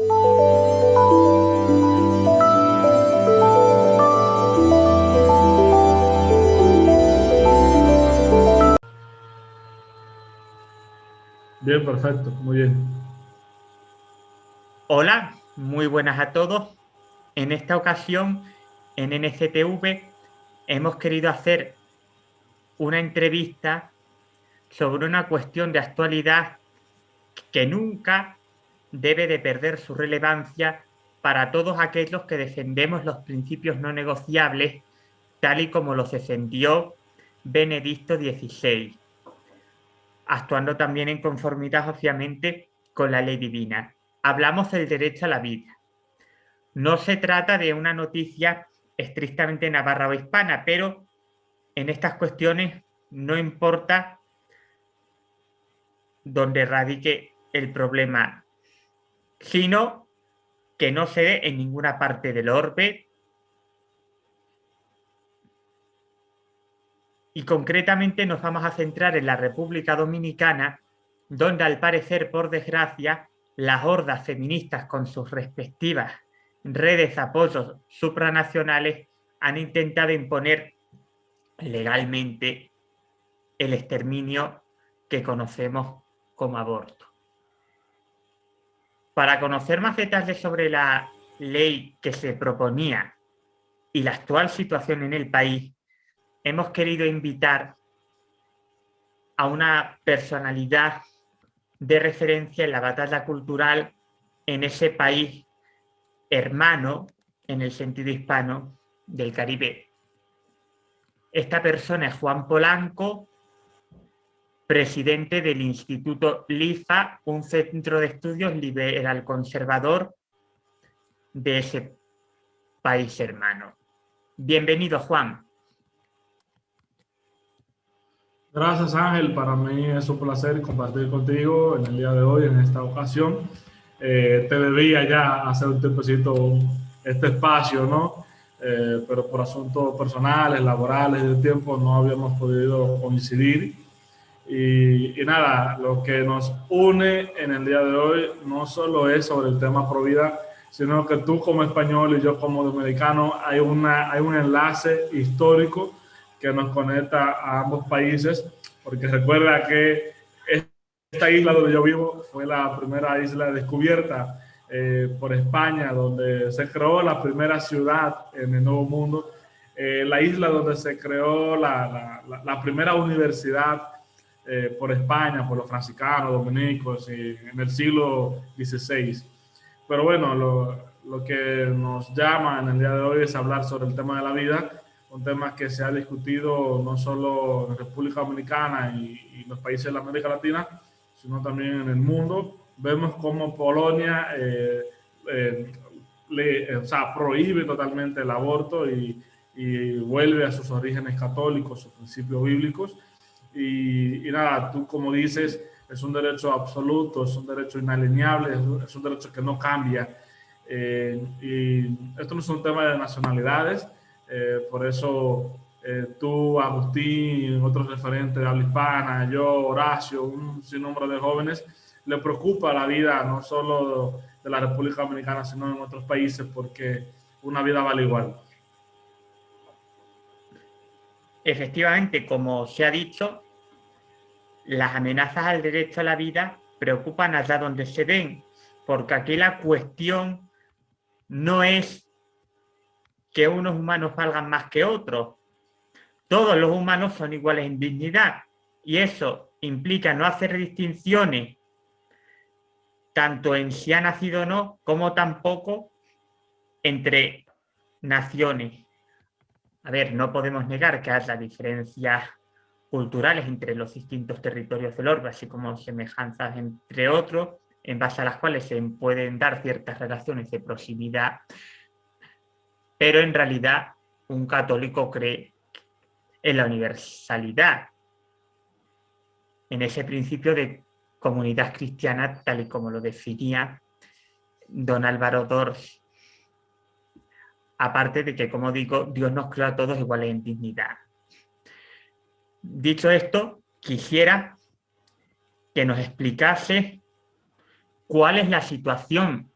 Bien, perfecto, muy bien. Hola, muy buenas a todos. En esta ocasión, en NCTV, hemos querido hacer una entrevista sobre una cuestión de actualidad que nunca debe de perder su relevancia para todos aquellos que defendemos los principios no negociables tal y como los defendió Benedicto XVI, actuando también en conformidad obviamente con la ley divina. Hablamos del derecho a la vida. No se trata de una noticia estrictamente navarra o hispana, pero en estas cuestiones no importa donde radique el problema, sino que no se dé en ninguna parte del orbe y concretamente nos vamos a centrar en la República Dominicana, donde al parecer, por desgracia, las hordas feministas con sus respectivas redes de apoyos supranacionales han intentado imponer legalmente el exterminio que conocemos como aborto. Para conocer más detalles sobre la ley que se proponía y la actual situación en el país, hemos querido invitar a una personalidad de referencia en la batalla cultural en ese país hermano, en el sentido hispano, del Caribe. Esta persona es Juan Polanco, presidente del Instituto LIFA, un centro de estudios liberal conservador de ese país hermano. Bienvenido, Juan. Gracias Ángel, para mí es un placer compartir contigo en el día de hoy, en esta ocasión. Eh, te debía ya hacer un tiempecito este espacio, ¿no? Eh, pero por asuntos personales, laborales, de tiempo, no habíamos podido coincidir. Y, y, nada, lo que nos une en el día de hoy no solo es sobre el tema Provida, sino que tú como español y yo como dominicano hay, una, hay un enlace histórico que nos conecta a ambos países, porque recuerda que esta isla donde yo vivo fue la primera isla descubierta eh, por España, donde se creó la primera ciudad en el Nuevo Mundo, eh, la isla donde se creó la, la, la primera universidad eh, por España, por los franciscanos, dominicos, en el siglo XVI. Pero bueno, lo, lo que nos llama en el día de hoy es hablar sobre el tema de la vida un tema que se ha discutido no solo en República Dominicana y, los países de la América Latina, sino también en el mundo. Vemos cómo Polonia eh, eh, le, o sea, prohíbe totalmente el aborto y, y, vuelve a sus orígenes católicos, sus principios bíblicos. Y, y, nada, tú como dices, es un derecho absoluto, es un derecho inalienable, es un derecho que no cambia. Eh, y esto no es un tema de nacionalidades, eh, por eso eh, tú, Agustín, otros referentes de habla hispana, yo, Horacio, un sinnúmero de jóvenes, le preocupa la vida no solo de la República Dominicana, sino en otros países, porque una vida vale igual. Efectivamente, como se ha dicho, las amenazas al derecho a la vida preocupan allá donde se ven, porque aquí la cuestión no es que unos humanos valgan más que otros. Todos los humanos son iguales en dignidad y eso implica no hacer distinciones tanto en si ha nacido o no, como tampoco entre naciones. A ver, no podemos negar que haya diferencias culturales entre los distintos territorios del orbe, así como semejanzas entre otros, en base a las cuales se pueden dar ciertas relaciones de proximidad. Pero en realidad un católico cree en la universalidad, en ese principio de comunidad cristiana tal y como lo definía don Álvaro Dors, aparte de que, como digo, Dios nos creó a todos iguales en dignidad. Dicho esto, quisiera que nos explicase cuál es la situación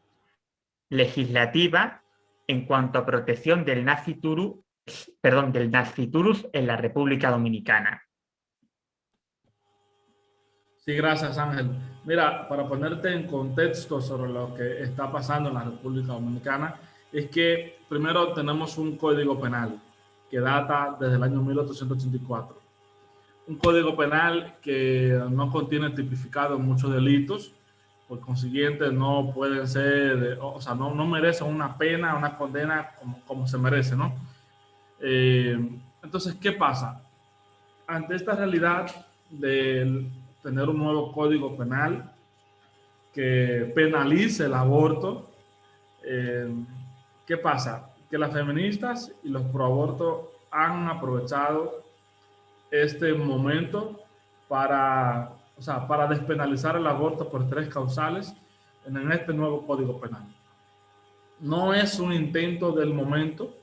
legislativa en cuanto a protección del naciturus, perdón, del naciturus en la República Dominicana. Sí, gracias Ángel. Mira, para ponerte en contexto sobre lo que está pasando en la República Dominicana, es que primero tenemos un código penal que data desde el año 1884. Un código penal que no contiene tipificado muchos delitos, por consiguiente no pueden ser, o sea, no, no merecen una pena, una condena como, como se merece, ¿no? Eh, entonces, ¿qué pasa? Ante esta realidad de tener un nuevo código penal que penalice el aborto, eh, ¿qué pasa? Que las feministas y los proabortos han aprovechado este momento para o sea, para despenalizar el aborto por tres causales en este nuevo Código Penal. No es un intento del momento,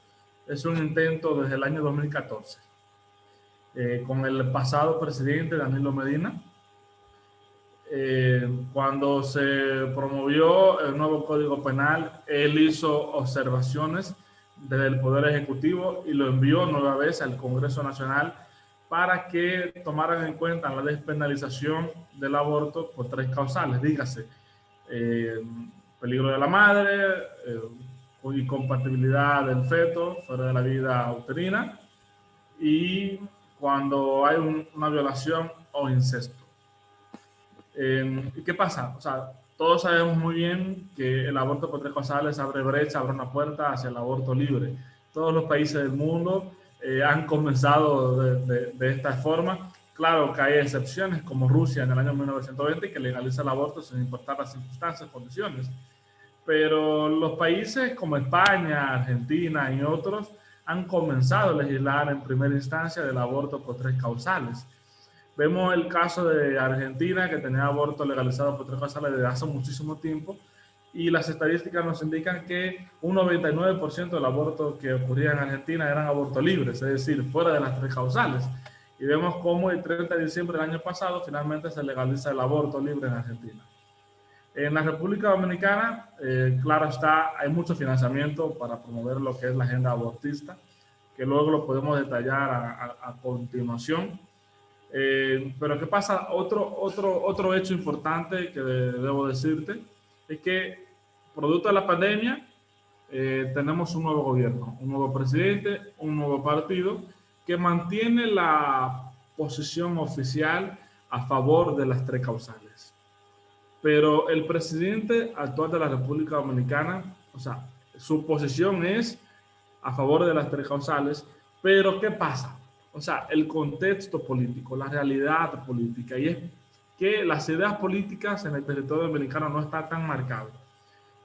es un intento desde el año 2014, eh, con el pasado presidente Danilo Medina, eh, cuando se promovió el nuevo Código Penal, él hizo observaciones desde el Poder Ejecutivo y lo envió nueva vez al Congreso Nacional para que tomaran en cuenta la despenalización del aborto por tres causales, dígase, eh, peligro de la madre, eh, incompatibilidad del feto fuera de la vida uterina y cuando hay una violación o incesto. Eh, ¿Y qué pasa? O sea, todos sabemos muy bien que el aborto por tres causales abre brecha, abre una puerta hacia el aborto libre. Todos los países del mundo eh, han comenzado de, de, esta forma. Claro que hay excepciones, como Rusia en el año 1920, que legaliza el aborto sin importar las circunstancias, condiciones. Pero los países como España, Argentina y otros han comenzado a legislar en primera instancia del aborto por tres causales. Vemos el caso de Argentina, que tenía aborto legalizado por tres causales desde hace muchísimo tiempo, y las estadísticas nos indican que un 99% del aborto que ocurría en Argentina eran abortos libres, es decir, fuera de las tres causales. Y vemos cómo el 30 de diciembre del año pasado finalmente se legaliza el aborto libre en Argentina. En la República Dominicana, eh, claro está, hay mucho financiamiento para promover lo que es la agenda abortista, que luego lo podemos detallar a, continuación. Eh, pero ¿qué pasa? Otro, otro, otro hecho importante que debo decirte es que producto de la pandemia eh, tenemos un nuevo gobierno, un nuevo presidente, un nuevo partido que mantiene la posición oficial a favor de las tres causales. Pero el presidente actual de la República Dominicana, o sea, su posición es a favor de las tres causales, pero ¿qué pasa? O sea, el contexto político, la realidad política, y es que las ideas políticas en el territorio dominicano no están tan marcadas.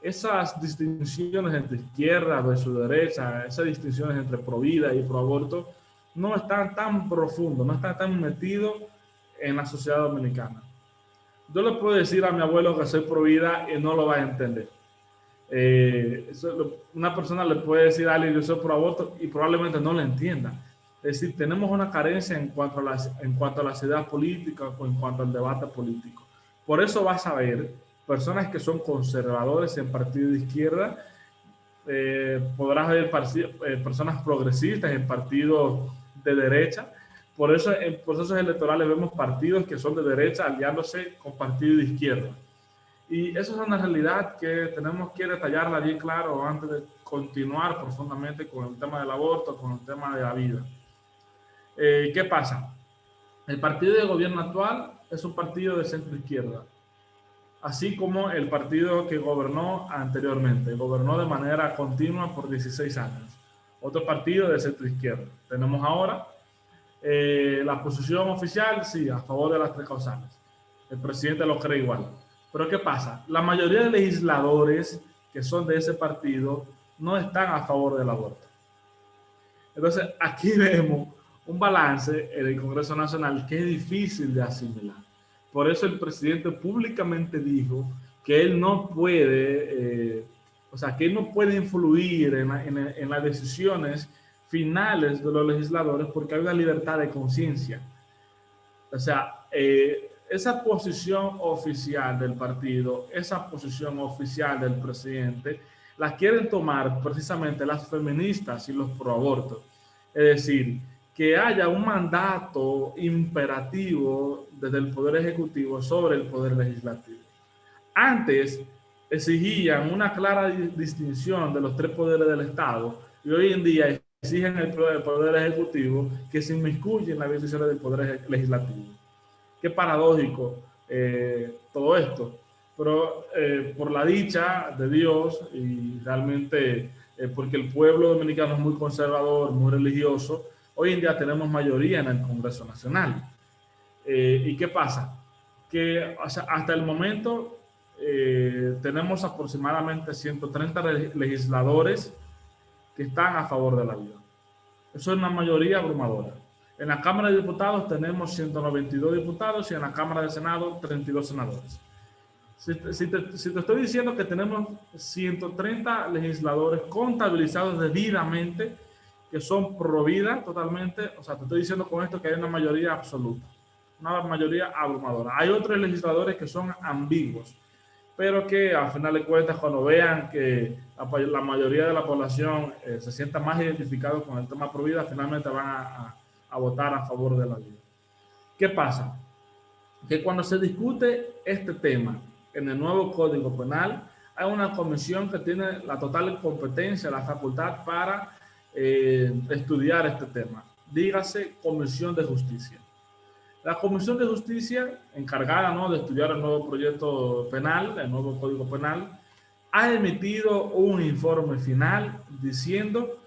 Esas distinciones entre izquierda versus derecha, esas distinciones entre pro vida y pro aborto, no están tan profundos, no están tan metidos en la sociedad dominicana. Yo le puedo decir a mi abuelo que soy pro vida y no lo va a entender. Eh, una persona le puede decir a alguien yo soy pro aborto y probablemente no lo entienda. Es decir, tenemos una carencia en cuanto a las, en cuanto a las ideas políticas o en cuanto al debate político. Por eso vas a ver personas que son conservadores en partido de izquierda, eh, podrás ver eh, personas progresistas en partidos de derecha. Por eso en procesos electorales vemos partidos que son de derecha aliándose con partidos de izquierda. Y eso es una realidad que tenemos que detallarla bien claro antes de continuar profundamente con el tema del aborto, con el tema de la vida. Eh, ¿Qué pasa? El partido de gobierno actual es un partido de centro izquierda, así como el partido que gobernó anteriormente, gobernó de manera continua por 16 años. Otro partido de centro izquierda. Tenemos ahora eh, la posición oficial, sí, a favor de las tres causales. El presidente lo cree igual. Pero ¿qué pasa? La mayoría de legisladores que son de ese partido no están a favor del aborto. Entonces, aquí vemos un balance en el Congreso Nacional que es difícil de asimilar. Por eso el presidente públicamente dijo que él no puede, eh, o sea, que él no puede influir en, en, las decisiones finales de los legisladores porque hay una libertad de conciencia. O sea, eh, esa posición oficial del partido, esa posición oficial del presidente, las quieren tomar precisamente las feministas y los proabortos. Es decir, que haya un mandato imperativo desde el Poder Ejecutivo sobre el Poder Legislativo. Antes exigían una clara distinción de los tres poderes del Estado y hoy en día exigen el Poder Ejecutivo que se inmiscuye en las decisiones del Poder Legislativo. Qué paradójico eh, todo esto, pero eh, por la dicha de Dios y realmente eh, porque el pueblo dominicano es muy conservador, muy religioso, hoy en día tenemos mayoría en el Congreso Nacional. ¿Y qué pasa? Que hasta el momento tenemos aproximadamente 130 legisladores que están a favor de la vida. Eso es una mayoría abrumadora. En la Cámara de Diputados tenemos 192 diputados y en la Cámara de Senado 32 senadores. Si te, estoy diciendo que tenemos 130 legisladores contabilizados debidamente, que son pro vida totalmente, o sea, te estoy diciendo con esto que hay una mayoría absoluta, una mayoría abrumadora. Hay otros legisladores que son ambiguos, pero que al final de cuentas cuando vean que la, mayoría de la población eh, se sienta más identificado con el tema pro vida, finalmente van a a votar a favor de la vida. ¿Qué pasa? Que cuando se discute este tema en el nuevo Código Penal, hay una comisión que tiene la total competencia, la facultad para eh, estudiar este tema. Dígase Comisión de Justicia. La Comisión de Justicia, encargada ¿no? de estudiar el nuevo proyecto penal, el nuevo Código Penal, ha emitido un informe final diciendo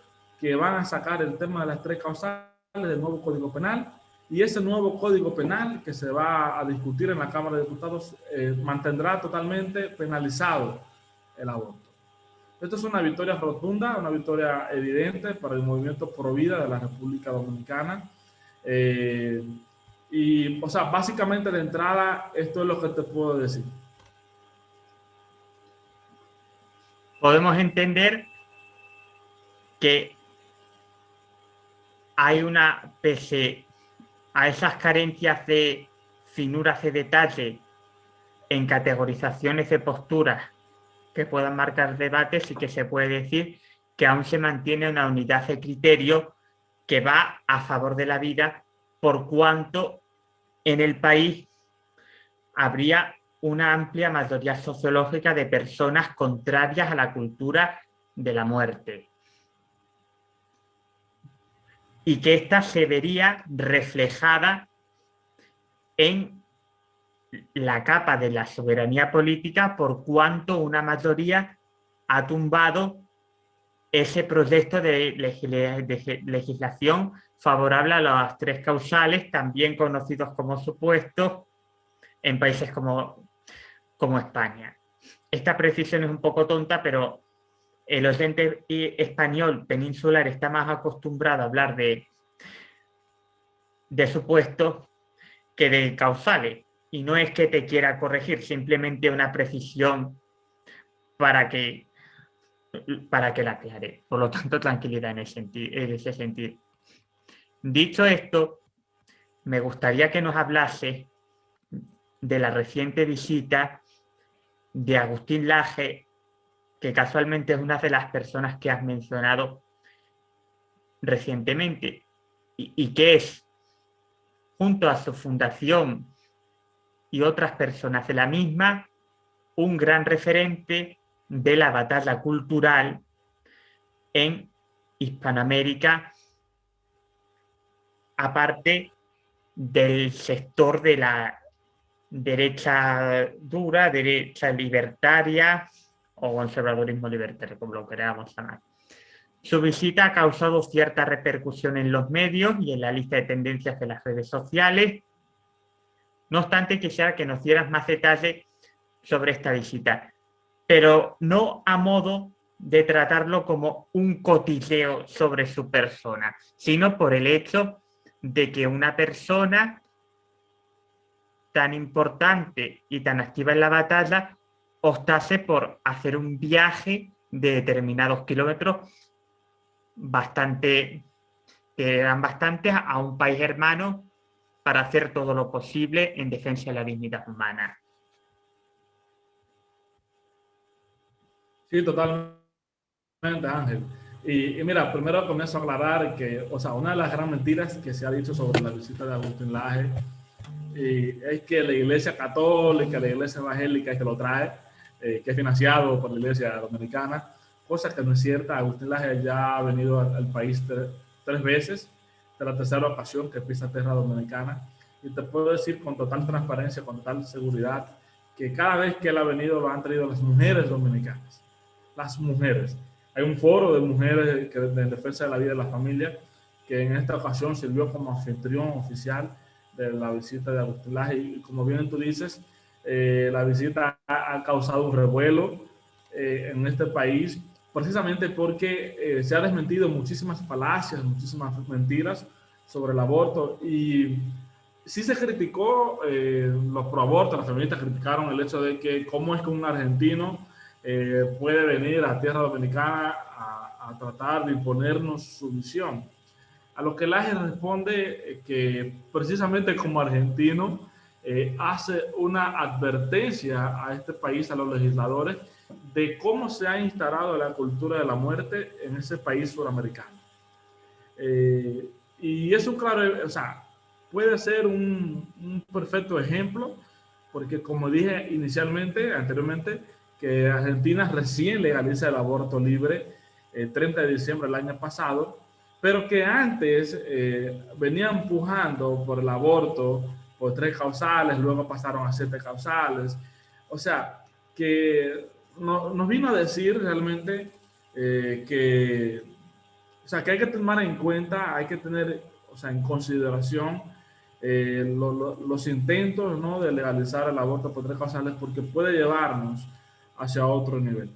que van a sacar el tema de las tres causales del nuevo Código Penal y ese nuevo Código Penal que se va a discutir en la Cámara de Diputados eh, mantendrá totalmente penalizado el aborto. Esto es una victoria rotunda, una victoria evidente para el movimiento pro vida de la República Dominicana. Eh, y, o sea, básicamente de entrada, esto es lo que te puedo decir. Podemos entender que hay una, pese a esas carencias de finuras de detalle en categorizaciones de posturas que puedan marcar debates y que se puede decir que aún se mantiene una unidad de criterio que va a favor de la vida por cuanto en el país habría una amplia mayoría sociológica de personas contrarias a la cultura de la muerte. Y que ésta se vería reflejada en la capa de la soberanía política por cuanto una mayoría ha tumbado ese proyecto de, legislación favorable a las tres causales, también conocidos como supuestos en países como, como España. Esta precisión es un poco tonta, pero el oyente español peninsular está más acostumbrado a hablar de, de supuestos que de causales. Y no es que te quiera corregir, simplemente una precisión para que, para que la aclare. Por lo tanto, tranquilidad en ese, en ese sentido. Dicho esto, me gustaría que nos hablase de la reciente visita de Agustín Laje que casualmente es una de las personas que has mencionado recientemente y, que es, junto a su fundación y otras personas de la misma, un gran referente de la batalla cultural en Hispanoamérica, aparte del sector de la derecha dura, derecha libertaria, o conservadurismo libertario, como lo queramos llamar. Su visita ha causado cierta repercusión en los medios y en la lista de tendencias de las redes sociales. No obstante, quisiera que nos dieras más detalle sobre esta visita, pero no a modo de tratarlo como un cotilleo sobre su persona, sino por el hecho de que una persona tan importante y tan activa en la batalla optase por hacer un viaje de determinados kilómetros bastante, que eran bastantes a un país hermano para hacer todo lo posible en defensa de la dignidad humana. Sí, totalmente Ángel. Y, mira, primero comienzo a aclarar que, o sea, una de las grandes mentiras que se ha dicho sobre la visita de Agustín Laje y es que la iglesia católica, la iglesia evangélica que lo trae, eh, que es financiado por la iglesia dominicana, cosa que no es cierta. Agustín Laje ya ha venido al, país tres veces, de la tercera ocasión que pisa tierra dominicana. Y te puedo decir con total transparencia, con total seguridad, que cada vez que él ha venido lo han traído las mujeres dominicanas. Las mujeres. Hay un foro de mujeres que, de defensa de la vida de la familia que en esta ocasión sirvió como anfitrión oficial de la visita de Agustín Laje. Y como bien tú dices, eh, la visita ha, causado un revuelo eh, en este país, precisamente porque eh, se ha desmentido muchísimas falacias, muchísimas mentiras sobre el aborto y sí se criticó, los pro-abortos, las feministas criticaron el hecho de que cómo es que un argentino puede venir a tierra dominicana a, a tratar de imponernos su visión. A lo que Laje responde que precisamente como argentino eh, hace una advertencia a este país, a los legisladores, de cómo se ha instalado la cultura de la muerte en ese país suramericano. Eh, y es un claro, o sea, puede ser un, perfecto ejemplo, porque como dije inicialmente, anteriormente, que Argentina recién legaliza el aborto libre el 30 de diciembre del año pasado, pero que antes eh, venía empujando por el aborto por tres causales, luego pasaron a siete causales. O sea, que nos vino a decir realmente eh, que, o sea, que hay que tomar en cuenta, hay que tener, o sea, en consideración eh, los intentos ¿no? de legalizar el aborto por tres causales porque puede llevarnos hacia otro nivel.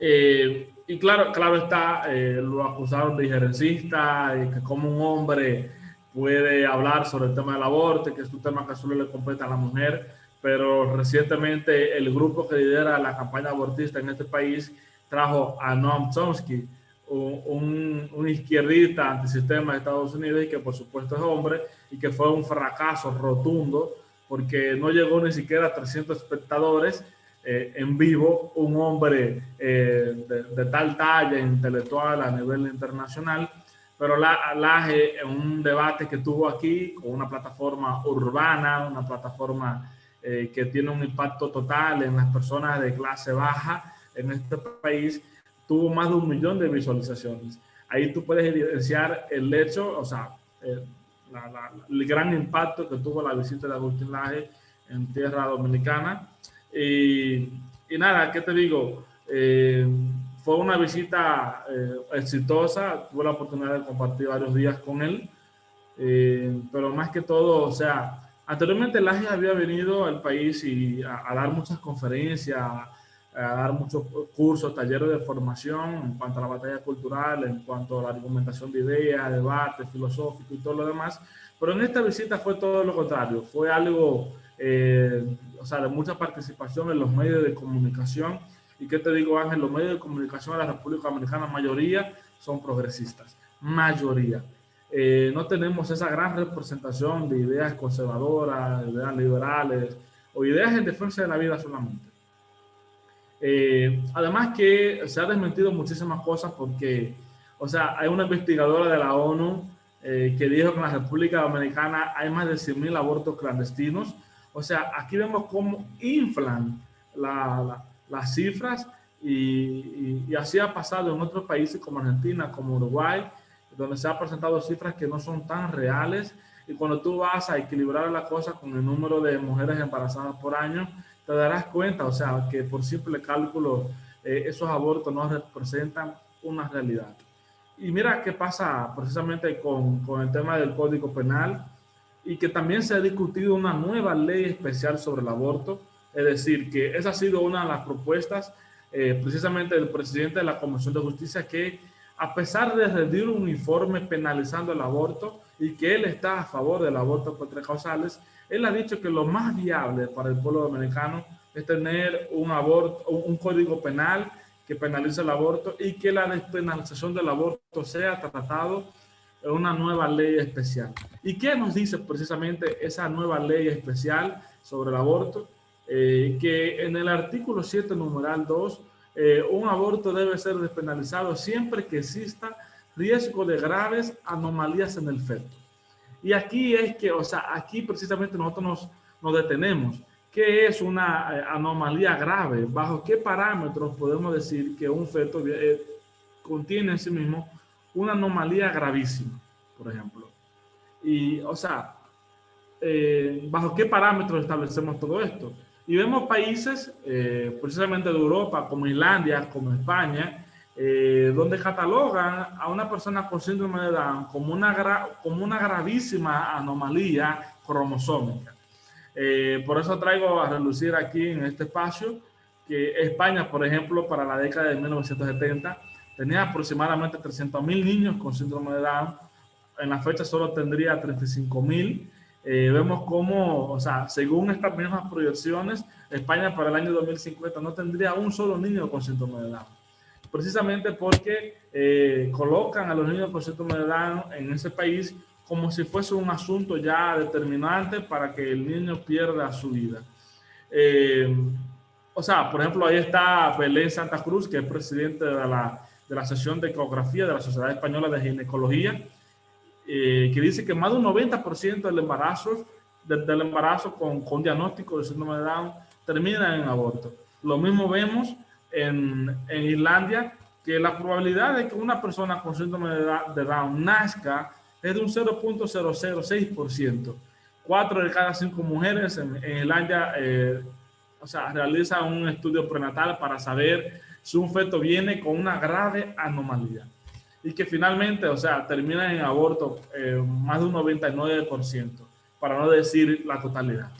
Eh, y claro, claro está, lo acusaron de injerencista y que como un hombre puede hablar sobre el tema del aborto, que es un tema que solo le compete a la mujer, pero recientemente el grupo que lidera la campaña abortista en este país trajo a Noam Chomsky, un, un, izquierdista antisistema de Estados Unidos y que por supuesto es hombre y que fue un fracaso rotundo porque no llegó ni siquiera a 300 espectadores eh, en vivo, un hombre eh, de, de, tal talla intelectual a nivel internacional pero la, Laje en un debate que tuvo aquí con una plataforma urbana, una plataforma eh, que tiene un impacto total en las personas de clase baja en este país, tuvo más de un millón de visualizaciones. Ahí tú puedes evidenciar el hecho, o sea, eh, el gran impacto que tuvo la visita de Agustín Laje en tierra dominicana. Y, y nada, ¿qué te digo? Eh, fue una visita eh, exitosa, tuve la oportunidad de compartir varios días con él, eh, pero más que todo, o sea, anteriormente Laje había venido al país y a, dar muchas conferencias, a, dar muchos cursos, talleres de formación en cuanto a la batalla cultural, en cuanto a la argumentación de ideas, debate filosófico y todo lo demás, pero en esta visita fue todo lo contrario, fue algo, eh, o sea, de mucha participación en los medios de comunicación, ¿Y qué te digo, Ángel? Los medios de comunicación de la República Dominicana, mayoría son progresistas, mayoría. Eh, no tenemos esa gran representación de ideas conservadoras, ideas liberales o ideas en defensa de la vida solamente. Eh, además que se ha desmentido muchísimas cosas porque, o sea, hay una investigadora de la ONU eh, que dijo que en la República Dominicana hay más de 100.000 abortos clandestinos. O sea, aquí vemos cómo inflan la las cifras y, así ha pasado en otros países como Argentina, como Uruguay, donde se han presentado cifras que no son tan reales y cuando tú vas a equilibrar la cosa con el número de mujeres embarazadas por año, te darás cuenta, o sea, que por simple cálculo eh, esos abortos no representan una realidad. Y mira qué pasa precisamente con, con el tema del Código Penal y que también se ha discutido una nueva ley especial sobre el aborto, es decir, que esa ha sido una de las propuestas eh, precisamente del presidente de la Comisión de Justicia que a pesar de rendir un informe penalizando el aborto y que él está a favor del aborto por tres causales, él ha dicho que lo más viable para el pueblo dominicano es tener un, aborto, un código penal que penalice el aborto y que la despenalización del aborto sea tratado en una nueva ley especial. ¿Y qué nos dice precisamente esa nueva ley especial sobre el aborto? Eh, que en el artículo 7, numeral 2, eh, un aborto debe ser despenalizado siempre que exista riesgo de graves anomalías en el feto. Y aquí es que, o sea, aquí precisamente nosotros nos, detenemos. ¿Qué es una eh, anomalía grave? ¿Bajo qué parámetros podemos decir que un feto eh, contiene en sí mismo una anomalía gravísima, por ejemplo? Y, o sea, eh, ¿bajo qué parámetros establecemos todo esto? Y vemos países, precisamente de Europa, como Islandia, como España, donde catalogan a una persona con síndrome de Down como una, como una gravísima anomalía cromosómica. Eh, por eso traigo a relucir aquí en este espacio que España, por ejemplo, para la década de 1970, tenía aproximadamente 300 mil niños con síndrome de Down. En la fecha solo tendría 35 mil. Eh, vemos cómo, o sea, según estas mismas proyecciones, España para el año 2050 no tendría un solo niño con síndrome de Down. Precisamente porque eh, colocan a los niños con síndrome de Down en ese país como si fuese un asunto ya determinante para que el niño pierda su vida. Eh, o sea, por ejemplo, ahí está Belén Santa Cruz, que es presidente de la, de la sesión de ecografía de la Sociedad Española de Ginecología, eh, que dice que más de un 90% del embarazo, del embarazo con, con diagnóstico de síndrome de Down termina en aborto. Lo mismo vemos en, en Islandia, que la probabilidad de que una persona con síndrome de Down nazca es de un 0.006%. Cuatro de cada cinco mujeres en, el año, eh, o sea, realizan un estudio prenatal para saber si un feto viene con una grave anomalía. Y que finalmente, o sea, termina en aborto eh, más de un 99%, para no decir la totalidad.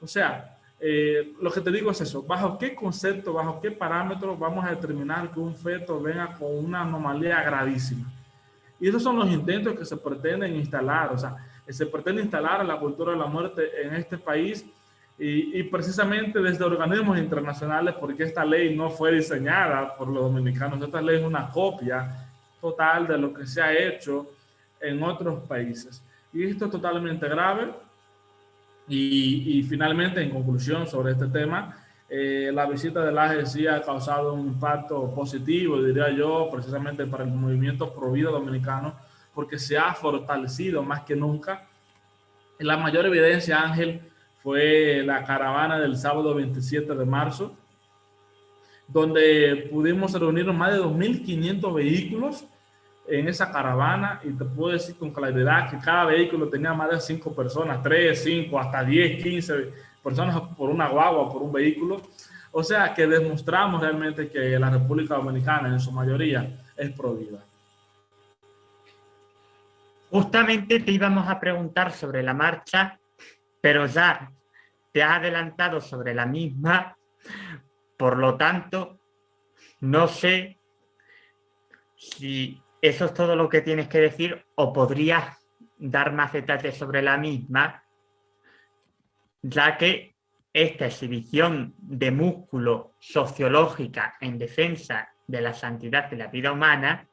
O sea, eh, lo que te digo es eso, bajo qué concepto, bajo qué parámetros vamos a determinar que un feto venga con una anomalía gravísima. Y esos son los intentos que se pretenden instalar, o sea, se pretende instalar la cultura de la muerte en este país y, precisamente desde organismos internacionales, porque esta ley no fue diseñada por los dominicanos, esta ley es una copia total de lo que se ha hecho en otros países. Y esto es totalmente grave. Y, y finalmente, en conclusión sobre este tema, eh, la visita de la sí ha causado un impacto positivo, diría yo, precisamente para el movimiento pro dominicano, porque se ha fortalecido más que nunca. La mayor evidencia, Ángel, fue la caravana del sábado 27 de marzo, donde pudimos reunir más de 2.500 vehículos en esa caravana y te puedo decir con claridad que cada vehículo tenía más de 5 personas, 3, 5, hasta 10, 15 personas por una guagua, por un vehículo. O sea que demostramos realmente que la República Dominicana en su mayoría es prohibida. Justamente te íbamos a preguntar sobre la marcha, pero ya te has adelantado sobre la misma, por lo tanto, no sé si eso es todo lo que tienes que decir o podrías dar más detalles sobre la misma ya que esta exhibición de músculo sociológica en defensa de la santidad de la vida humana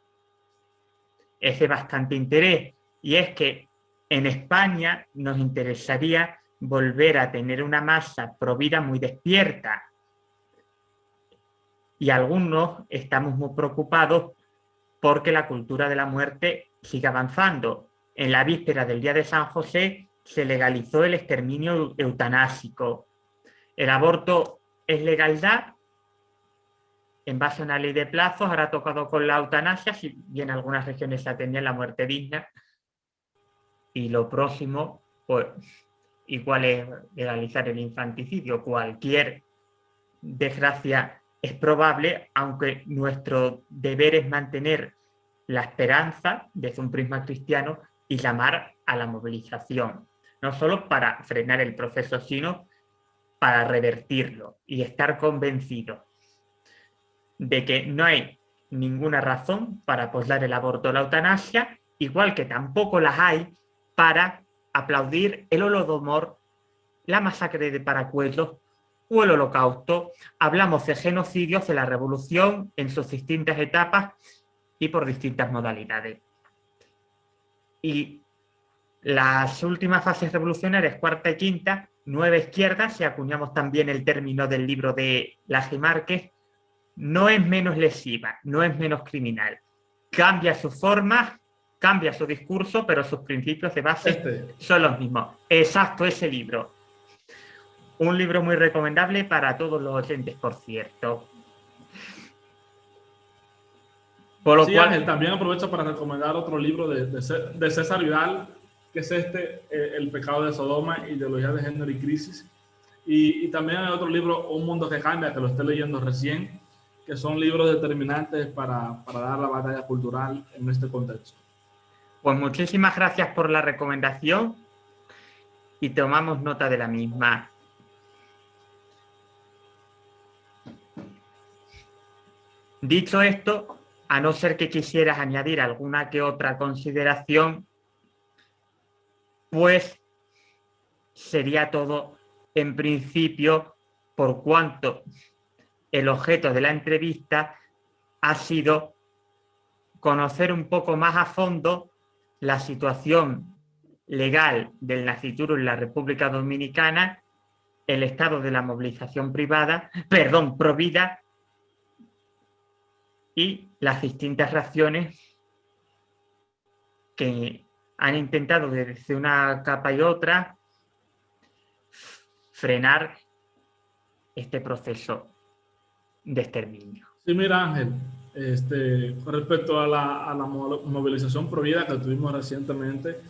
es de bastante interés. Y es que en España nos interesaría volver a tener una masa provida muy despierta y algunos estamos muy preocupados porque la cultura de la muerte sigue avanzando. En la víspera del Día de San José se legalizó el exterminio eutanásico. El aborto es legalidad en base a una ley de plazos, ahora ha tocado con la eutanasia, si bien en algunas regiones se atendía la muerte digna. Y lo próximo, pues, igual es legalizar el infanticidio. Cualquier desgracia es probable, aunque nuestro deber es mantener la esperanza desde un prisma cristiano y llamar a la movilización no solo para frenar el proceso, sino para revertirlo y estar convencido de que no hay ninguna razón para apoyar el aborto o la eutanasia, igual que tampoco las hay para aplaudir el holodomor, la masacre de Paracuelos o el holocausto. Hablamos de genocidios de la revolución en sus distintas etapas y por distintas modalidades. Y las últimas fases revolucionarias, cuarta y quinta, nueva izquierda, si acuñamos también el término del libro de Laje Márquez, no es menos lesiva, no es menos criminal. Cambia su forma, cambia su discurso, pero sus principios de base este. son los mismos. Exacto, ese libro. Un libro muy recomendable para todos los oyentes, por cierto. Por lo cual... también aprovecho para recomendar otro libro de, César Vidal, que es este, eh, El pecado de Sodoma, ideología de género y crisis. Y, y, también hay otro libro, Un mundo que cambia, que lo estoy leyendo recién, que son libros determinantes para, para dar la batalla cultural en este contexto. Pues muchísimas gracias por la recomendación y tomamos nota de la misma. Dicho esto, a no ser que quisieras añadir alguna que otra consideración, pues sería todo en principio por cuanto el objeto de la entrevista ha sido conocer un poco más a fondo la situación legal del nacituro en la República Dominicana, el estado de la movilización privada, perdón, provida y las distintas reacciones que han intentado desde una capa y otra frenar este proceso de exterminio. Sí, mira Ángel, este, con respecto a la, a la movilización provida que tuvimos recientemente,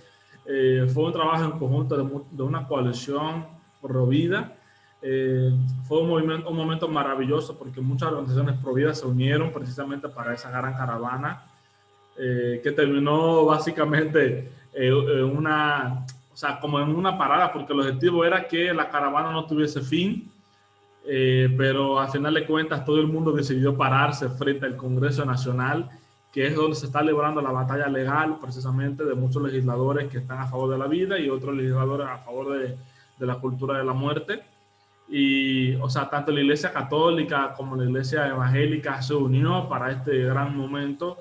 eh, fue un trabajo en conjunto de, una coalición provida. Eh, fue un, movimiento, un momento maravilloso porque muchas organizaciones providas se unieron precisamente para esa gran caravana eh, que terminó básicamente en una, o sea, como en una parada porque el objetivo era que la caravana no tuviese fin eh, pero a final de cuentas todo el mundo decidió pararse frente al Congreso Nacional, que es donde se está librando la batalla legal precisamente de muchos legisladores que están a favor de la vida y otros legisladores a favor de, de la cultura de la muerte. Y, o sea, tanto la Iglesia Católica como la Iglesia Evangélica se unió para este gran momento.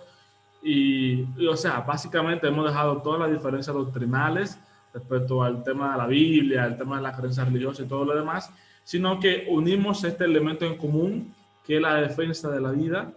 Y, y, o sea, básicamente hemos dejado todas las diferencias doctrinales respecto al tema de la Biblia, el tema de la creencia religiosa y todo lo demás, sino que unimos este elemento en común, que es la defensa de la vida.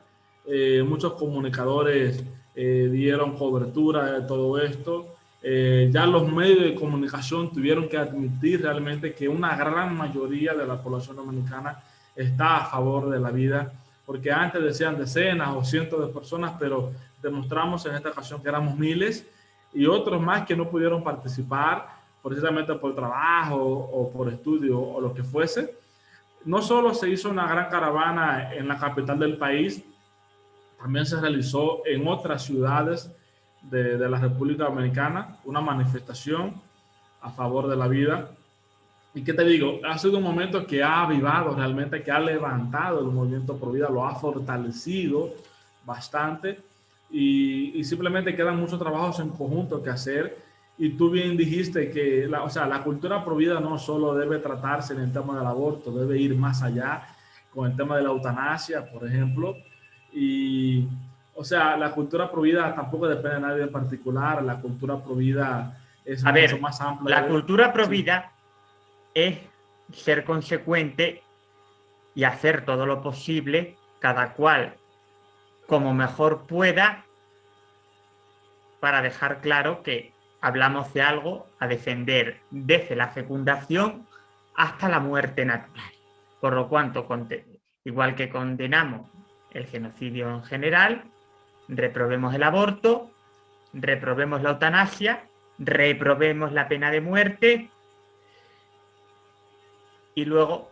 Eh, muchos comunicadores eh, dieron cobertura de todo esto. Eh, ya los medios de comunicación tuvieron que admitir realmente que una gran mayoría de la población dominicana está a favor de la vida, porque antes decían decenas o cientos de personas, pero demostramos en esta ocasión que éramos miles y otros más que no pudieron participar precisamente por trabajo o por estudio o lo que fuese. No solo se hizo una gran caravana en la capital del país, también se realizó en otras ciudades de, la República Dominicana una manifestación a favor de la vida. Y qué te digo, ha sido un momento que ha avivado realmente, que ha levantado el movimiento Pro Vida, lo ha fortalecido bastante y, y simplemente quedan muchos trabajos en conjunto que hacer y tú bien dijiste que la, o sea, la cultura provida no solo debe tratarse en el tema del aborto, debe ir más allá con el tema de la eutanasia, por ejemplo. Y, o sea, la cultura provida tampoco depende de nadie en particular, la cultura provida es mucho más amplia. La cultura provida es ser consecuente y hacer todo lo posible, cada cual como mejor pueda, para dejar claro que hablamos de algo a defender desde la fecundación hasta la muerte natural. Por lo cuanto, igual que condenamos el genocidio en general, reprobemos el aborto, reprobemos la eutanasia, reprobemos la pena de muerte y luego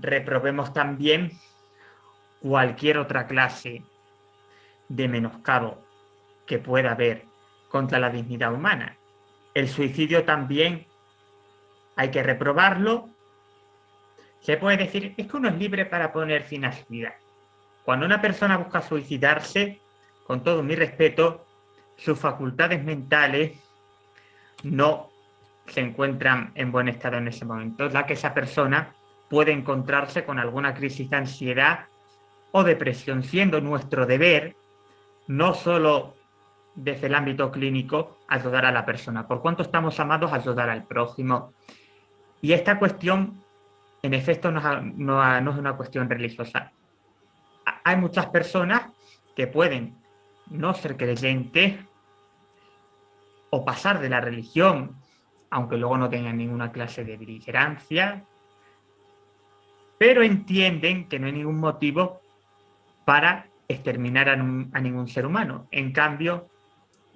reprobemos también cualquier otra clase de menoscabo que pueda haber contra la dignidad humana. El suicidio también hay que reprobarlo. Se puede decir, es que uno es libre para poner fin a su vida. Cuando una persona busca suicidarse, con todo mi respeto, sus facultades mentales no se encuentran en buen estado en ese momento. La que esa persona puede encontrarse con alguna crisis de ansiedad o depresión, siendo nuestro deber no solo desde el ámbito clínico ayudar a la persona. Por cuanto estamos amados, ayudar al prójimo. Y esta cuestión, en efecto, no, es una cuestión religiosa. hay muchas personas que pueden no ser creyentes o pasar de la religión, aunque luego no tengan ninguna clase de beligerancia, pero entienden que no hay ningún motivo para exterminar a, ningún ser humano. En cambio,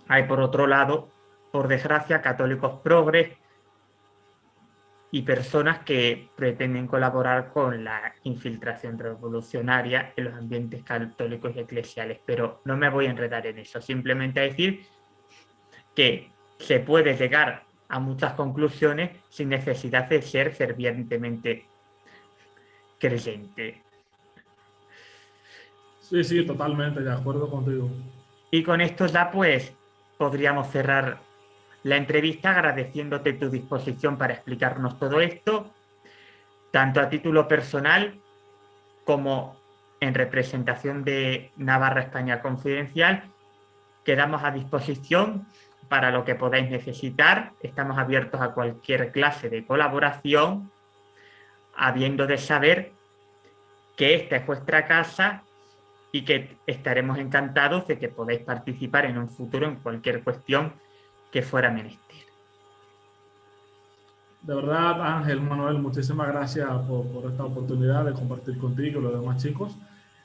hay por otro lado, por desgracia, católicos progres y personas que pretenden colaborar con la infiltración revolucionaria en los ambientes católicos y eclesiales. Pero no me voy a enredar en eso, simplemente a decir que se puede llegar a muchas conclusiones sin necesidad de ser fervientemente creyente. Sí, sí, totalmente, de acuerdo contigo. Y con esto ya pues podríamos cerrar la entrevista agradeciéndote tu disposición para explicarnos todo esto, tanto a título personal como en representación de Navarra España Confidencial. Quedamos a disposición para lo que podáis necesitar. Estamos abiertos a cualquier clase de colaboración, habiendo de saber que esta es vuestra casa y que estaremos encantados de que podáis participar en un futuro en cualquier cuestión que fuera menester. De verdad, Ángel, Manuel, muchísimas gracias por, esta oportunidad de compartir contigo y los demás chicos.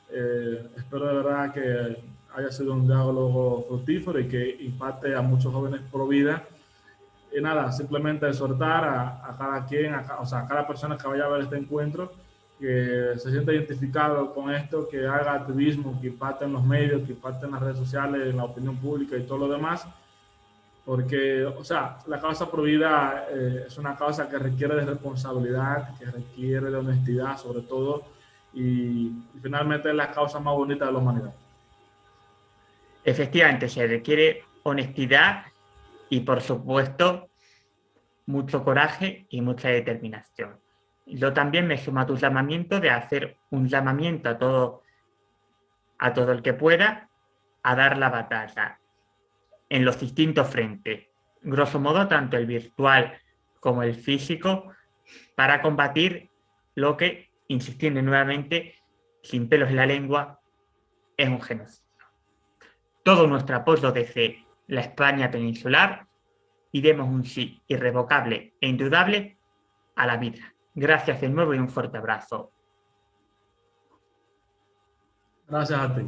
Eh, espero de verdad que haya sido un diálogo fructífero y que impacte a muchos jóvenes pro vida. Y nada, simplemente exhortar a, cada quien, o sea, a cada persona que vaya a ver este encuentro, que se sienta identificado con esto, que haga activismo, que impacte en los medios, que impacte en las redes sociales, en la opinión pública y todo lo demás, porque, o sea, la causa pro vida eh, es una causa que requiere de responsabilidad, que requiere de honestidad sobre todo, y, y finalmente es la causa más bonita de la humanidad. Efectivamente, se requiere honestidad y, por supuesto, mucho coraje y mucha determinación. Yo también me sumo a tu llamamiento de hacer un llamamiento a todo, a todo el que pueda a dar la batalla en los distintos frentes. Grosso modo, tanto el virtual como el físico, para combatir lo que, insistiendo nuevamente, sin pelos en la lengua, es un genocidio. Todo nuestro apoyo desde la España peninsular y demos un sí irrevocable e indudable a la vida. Gracias de nuevo y un fuerte abrazo. Gracias a ti.